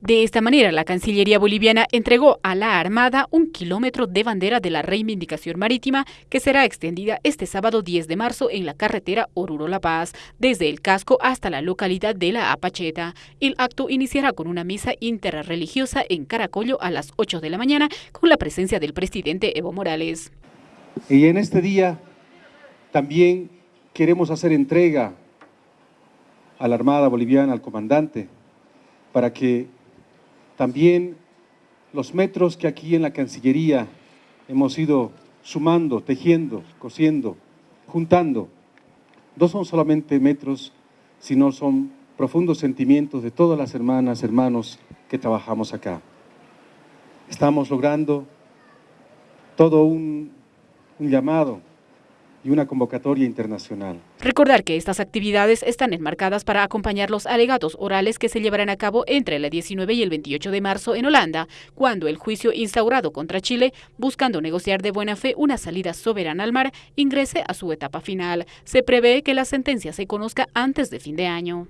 De esta manera, la Cancillería boliviana entregó a la Armada un kilómetro de bandera de la reivindicación marítima que será extendida este sábado 10 de marzo en la carretera Oruro-La Paz, desde el casco hasta la localidad de La Apacheta. El acto iniciará con una misa interreligiosa en Caracollo a las 8 de la mañana con la presencia del presidente Evo Morales. Y en este día también queremos hacer entrega a la Armada Boliviana, al comandante, para que también los metros que aquí en la Cancillería hemos ido sumando, tejiendo, cosiendo, juntando, no son solamente metros, sino son profundos sentimientos de todas las hermanas, hermanos que trabajamos acá. Estamos logrando todo un, un llamado y una convocatoria internacional. Recordar que estas actividades están enmarcadas para acompañar los alegatos orales que se llevarán a cabo entre el 19 y el 28 de marzo en Holanda, cuando el juicio instaurado contra Chile, buscando negociar de buena fe una salida soberana al mar, ingrese a su etapa final. Se prevé que la sentencia se conozca antes de fin de año.